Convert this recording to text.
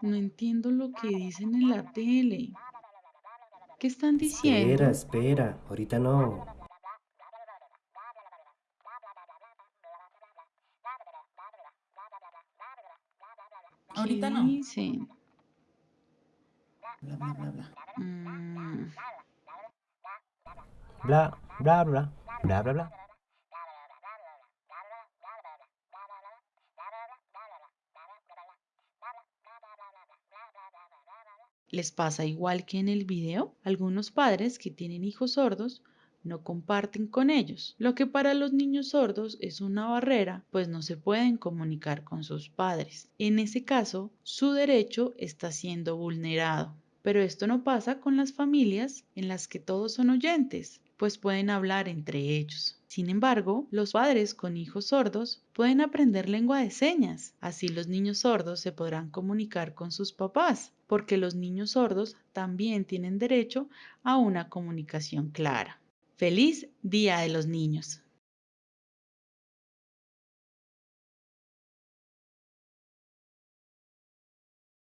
No entiendo lo que dicen en la tele. ¿Qué están Espera, diciendo? espera, ahorita no. ¿Qué Ahorita no. dicen? Bla, bla, bla, bla. Mm, Bla, bla, bla, bla, bla, bla. ¿Les pasa igual que en el video? Algunos padres que tienen hijos sordos no comparten con ellos, lo que para los niños sordos es una barrera, pues no se pueden comunicar con sus padres. En ese caso, su derecho está siendo vulnerado. Pero esto no pasa con las familias en las que todos son oyentes, pues pueden hablar entre ellos. Sin embargo, los padres con hijos sordos pueden aprender lengua de señas. Así los niños sordos se podrán comunicar con sus papás, porque los niños sordos también tienen derecho a una comunicación clara. Feliz Día de los Niños.